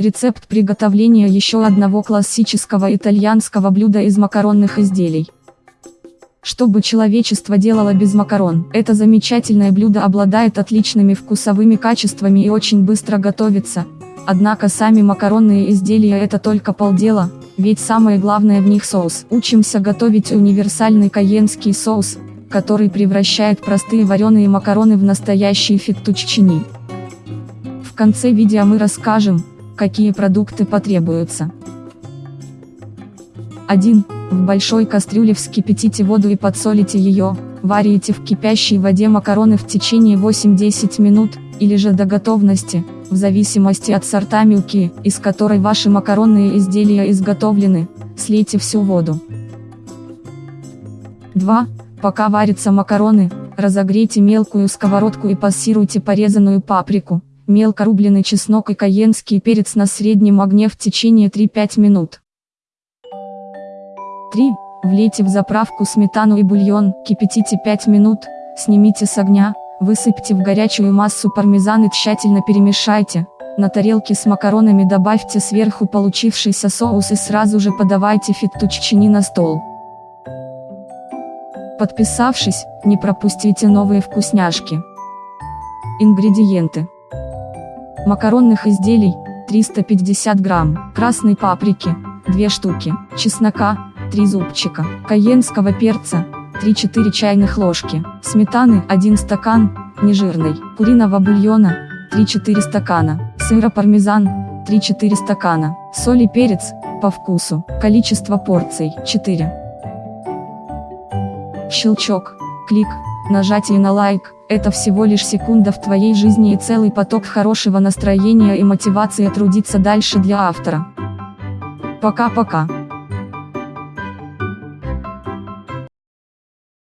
Рецепт приготовления еще одного классического итальянского блюда из макаронных изделий. Что бы человечество делало без макарон? Это замечательное блюдо обладает отличными вкусовыми качествами и очень быстро готовится. Однако сами макаронные изделия это только полдела, ведь самое главное в них соус. Учимся готовить универсальный кайенский соус, который превращает простые вареные макароны в настоящий феттуччини. В конце видео мы расскажем, какие продукты потребуются. 1. В большой кастрюле вскипятите воду и подсолите ее, варите в кипящей воде макароны в течение 8-10 минут, или же до готовности, в зависимости от сорта мюки, из которой ваши макаронные изделия изготовлены, слейте всю воду. 2. Пока варятся макароны, разогрейте мелкую сковородку и пассируйте порезанную паприку, мелко рубленый чеснок и кайенский перец на среднем огне в течение 3-5 минут. 3. Влейте в заправку сметану и бульон, кипятите 5 минут, снимите с огня, высыпьте в горячую массу пармезан и тщательно перемешайте. На тарелке с макаронами добавьте сверху получившийся соус и сразу же подавайте феттуччини на стол. Подписавшись, не пропустите новые вкусняшки. Ингредиенты. Макаронных изделий, 350 грамм, красной паприки, 2 штуки, чеснока, 3 зубчика, кайенского перца, 3-4 чайных ложки, сметаны 1 стакан, нежирной, куриного бульона, 3-4 стакана, сыра пармезан, 3-4 стакана, соль и перец, по вкусу, количество порций, 4. Щелчок, клик, нажатие на лайк, это всего лишь секунда в твоей жизни и целый поток хорошего настроения и мотивации трудиться дальше для автора. Пока-пока.